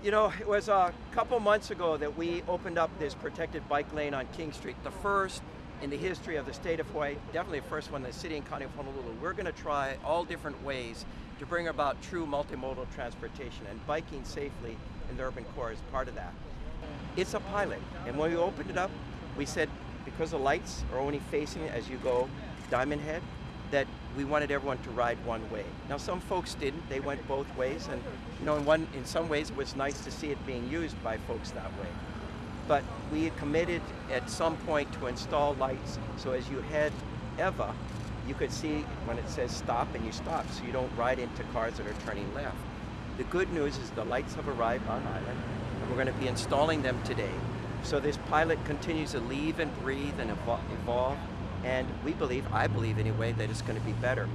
You know, it was a couple months ago that we opened up this protected bike lane on King Street, the first in the history of the state of Hawaii, definitely the first one in the city and county of Honolulu. We're going to try all different ways to bring about true multimodal transportation and biking safely in the urban core is part of that. It's a pilot, and when we opened it up, we said because the lights are only facing as you go Diamond Head, that we wanted everyone to ride one way. Now some folks didn't, they went both ways and you know in one in some ways it was nice to see it being used by folks that way. But we had committed at some point to install lights so as you head Ewa, you could see when it says stop and you stop so you don't ride into cars that are turning left. The good news is the lights have arrived on island and we're going to be installing them today. So this pilot continues to leave and breathe and evolve and we believe, I believe anyway, that it's going to be better.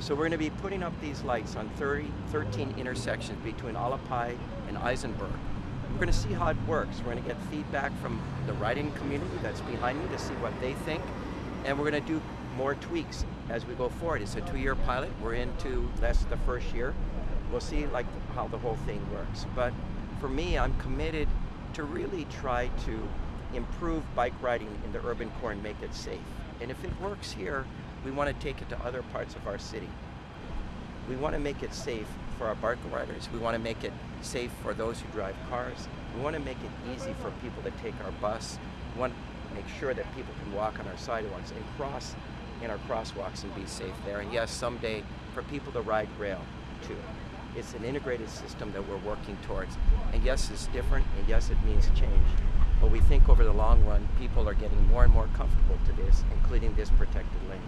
So we're going to be putting up these lights on 30, 13 intersections between Alapai and Isenberg. We're going to see how it works. We're going to get feedback from the riding community that's behind me to see what they think. And we're going to do more tweaks as we go forward. It's a two-year pilot. We're into less the first year. We'll see like how the whole thing works. But for me, I'm committed to really try to improve bike riding in the urban core and make it safe. And if it works here, we want to take it to other parts of our city. We want to make it safe for our bike riders. We want to make it safe for those who drive cars. We want to make it easy for people to take our bus. We want to make sure that people can walk on our sidewalks and cross in our crosswalks and be safe there. And yes, someday for people to ride rail too. It's an integrated system that we're working towards. And yes, it's different, and yes, it means change. But we think over the long run, people are getting more and more comfortable to this, including this protected lane.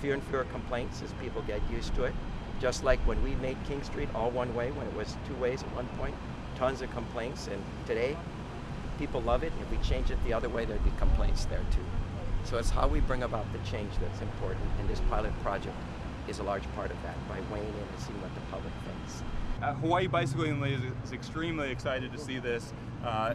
Fewer and fewer complaints as people get used to it. Just like when we made King Street all one way, when it was two ways at one point, tons of complaints, and today, people love it. If we change it the other way, there'd be complaints there too. So it's how we bring about the change that's important, in this pilot project is a large part of that, by weighing in and seeing what the public thinks. Uh, Hawaii Bicycling is, is, extremely excited to see this uh,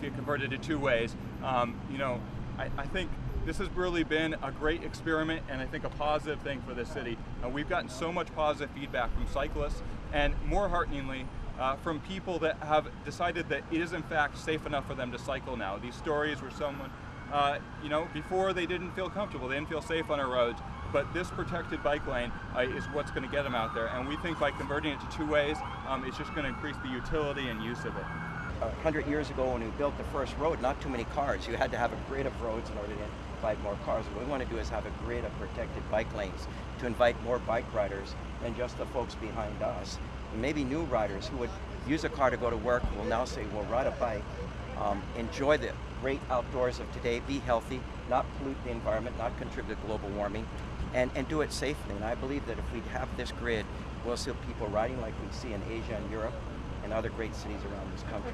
get converted to two ways. Um, you know, I, I, think this has really been a great experiment and I think a positive thing for the city. Uh, we've gotten so much positive feedback from cyclists and more hearteningly, uh, from people that have decided that it is in fact safe enough for them to cycle now. These stories where someone, uh, you know, before they didn't feel comfortable, they didn't feel safe on our roads, but this protected bike lane uh, is what's going to get them out there. And we think by converting it to two ways, um, it's just going to increase the utility and use of it. A hundred years ago when we built the first road, not too many cars. You had to have a grid of roads in order to invite more cars. What we want to do is have a grid of protected bike lanes to invite more bike riders than just the folks behind us. And maybe new riders who would use a car to go to work will now say, well, ride a bike, um, enjoy the great outdoors of today, be healthy, not pollute the environment, not contribute to global warming, and, and do it safely. And I believe that if we have this grid, we'll see people riding like we see in Asia and Europe and other great cities around this country.